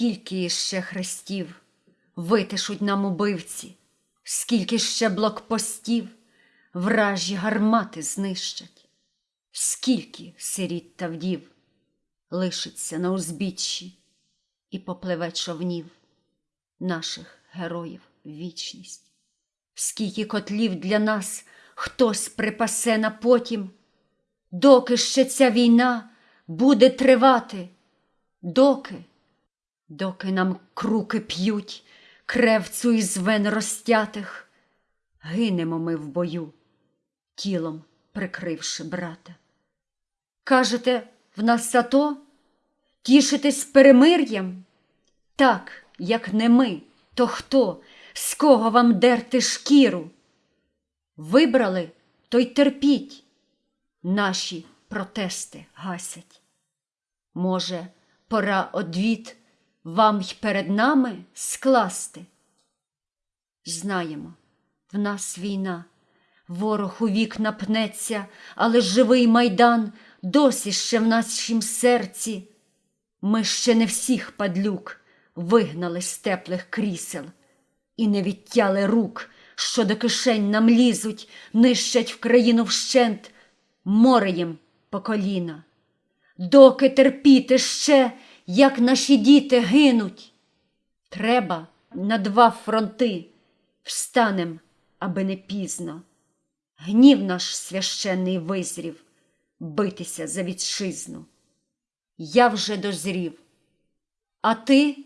Скільки іще хрестів витишуть нам убивці, скільки ще блокпостів вражі гармати знищать, скільки сиріт та вдів лишиться на узбіччі і попливе човнів наших героїв вічність, скільки котлів для нас хтось припасе на потім, доки ще ця війна буде тривати, доки, доки нам круки п'ють кревцю із вен розтятих, гинемо ми в бою, тілом прикривши брата. Кажете, в нас ато? Тішитесь перемир'ям? Так, як не ми, то хто, з кого вам дерти шкіру? Вибрали, то й терпіть, наші протести гасять. Може, пора одвід вам й перед нами скласти? Знаємо, в нас війна, ворог у вікна пнеться, але живий майдан досі ще в нашім серці. Ми ще не всіх падлюк вигнали з теплих крісел і не відтяли рук, що до кишень нам лізуть, нищать в країну вщент, море їм по коліна. Доки терпіти ще, як наші діти гинуть. Треба на два фронти встанем, аби не пізно. Гнів наш священний визрів битися за вітчизну. Я вже дозрів, а ти